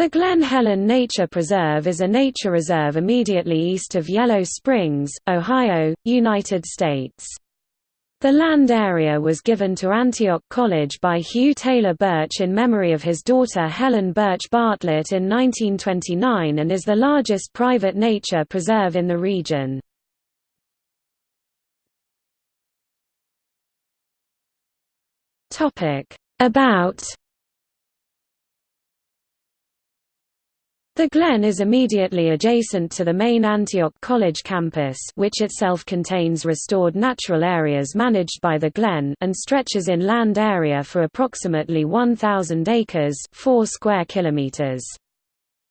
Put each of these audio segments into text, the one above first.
The Glen Helen Nature Preserve is a nature reserve immediately east of Yellow Springs, Ohio, United States. The land area was given to Antioch College by Hugh Taylor Birch in memory of his daughter Helen Birch Bartlett in 1929 and is the largest private nature preserve in the region. About The Glen is immediately adjacent to the main Antioch College campus which itself contains restored natural areas managed by the Glen and stretches in land area for approximately 1,000 acres 4 square kilometers.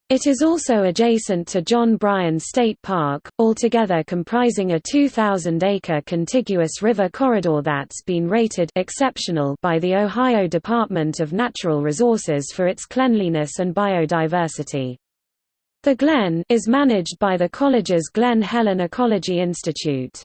It is also adjacent to John Bryan State Park, altogether comprising a 2,000-acre contiguous river corridor that's been rated exceptional by the Ohio Department of Natural Resources for its cleanliness and biodiversity. The Glen is managed by the college's Glen Helen Ecology Institute.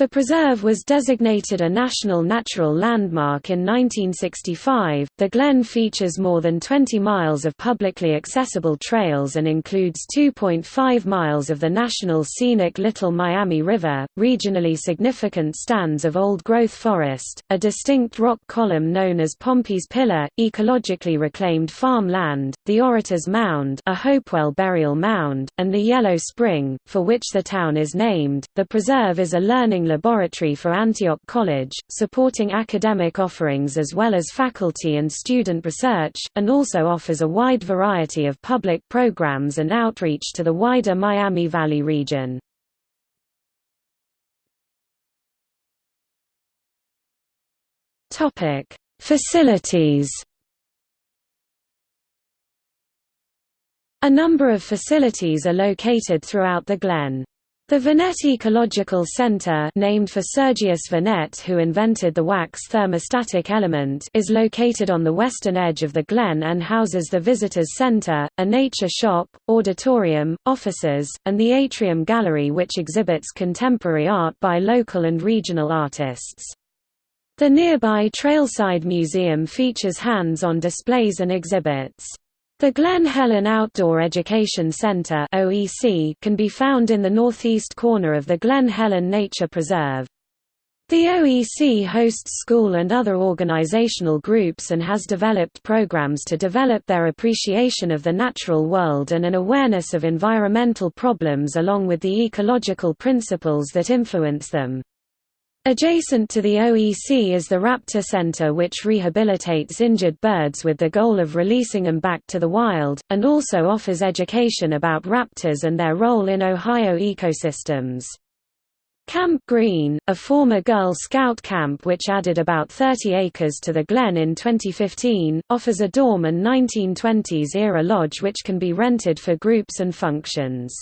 The preserve was designated a National Natural Landmark in 1965. The Glen features more than 20 miles of publicly accessible trails and includes 2.5 miles of the National Scenic Little Miami River, regionally significant stands of old-growth forest, a distinct rock column known as Pompey's Pillar, ecologically reclaimed farm land, the Orator's Mound, a Hopewell burial mound, and the Yellow Spring, for which the town is named. The preserve is a learning laboratory for Antioch College, supporting academic offerings as well as faculty and student research, and also offers a wide variety of public programs and outreach to the wider Miami Valley region. Facilities A number of facilities are located throughout the Glen. The Vernet Ecological Center named for Sergius Vernet who invented the wax thermostatic element is located on the western edge of the Glen and houses the Visitors Center, a nature shop, auditorium, offices, and the Atrium Gallery which exhibits contemporary art by local and regional artists. The nearby Trailside Museum features hands-on displays and exhibits. The Glen Helen Outdoor Education Center (OEC) can be found in the northeast corner of the Glen Helen Nature Preserve. The OEC hosts school and other organizational groups and has developed programs to develop their appreciation of the natural world and an awareness of environmental problems along with the ecological principles that influence them. Adjacent to the OEC is the Raptor Center which rehabilitates injured birds with the goal of releasing them back to the wild, and also offers education about raptors and their role in Ohio ecosystems. Camp Green, a former Girl Scout camp which added about 30 acres to the Glen in 2015, offers a dorm and 1920s-era lodge which can be rented for groups and functions.